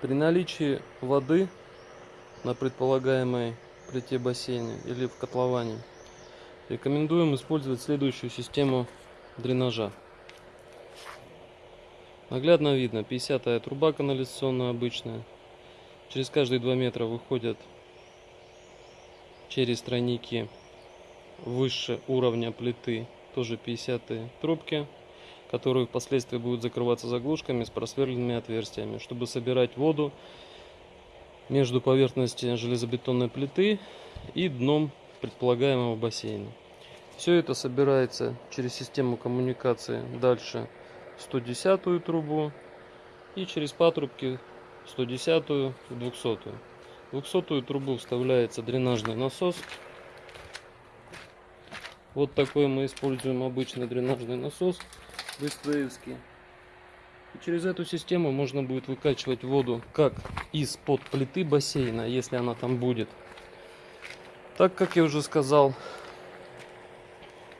При наличии воды на предполагаемой плите бассейна или в котловане рекомендуем использовать следующую систему дренажа. Наглядно видно 50 труба канализационная обычная. Через каждые 2 метра выходят через тройники выше уровня плиты тоже 50 трубки которые впоследствии будут закрываться заглушками с просверленными отверстиями, чтобы собирать воду между поверхностью железобетонной плиты и дном предполагаемого бассейна. Все это собирается через систему коммуникации дальше 110 трубу и через патрубки 110 и 200. В 200 трубу вставляется дренажный насос. Вот такой мы используем обычный дренажный насос быстроевский. И через эту систему можно будет выкачивать воду как из-под плиты бассейна, если она там будет. Так как я уже сказал,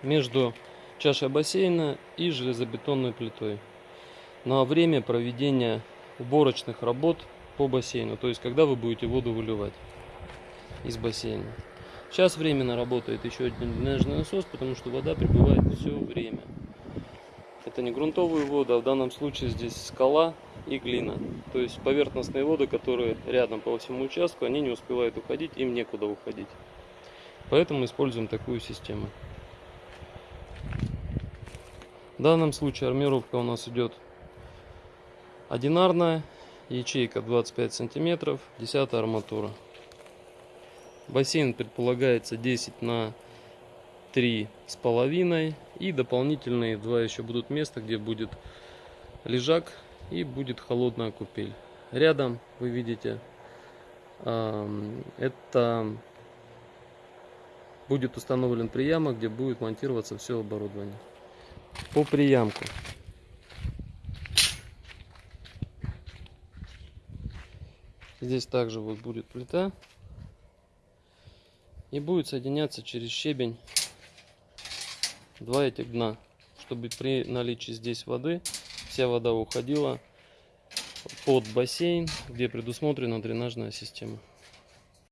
между чашей бассейна и железобетонной плитой. На время проведения уборочных работ по бассейну. То есть, когда вы будете воду выливать из бассейна. Сейчас временно работает еще один дренажный насос, потому что вода прибывает все время. Это не грунтовые воды, а в данном случае здесь скала и глина. То есть поверхностные воды, которые рядом по всему участку, они не успевают уходить, им некуда уходить. Поэтому используем такую систему. В данном случае армировка у нас идет одинарная, ячейка 25 сантиметров, 10 арматура. Бассейн предполагается 10 на три с половиной и дополнительные два еще будут места где будет лежак и будет холодная купель. Рядом вы видите это будет установлен приямок где будет монтироваться все оборудование. По приямку. Здесь также вот будет плита. И будет соединяться через щебень два этих дна, чтобы при наличии здесь воды вся вода уходила под бассейн, где предусмотрена дренажная система.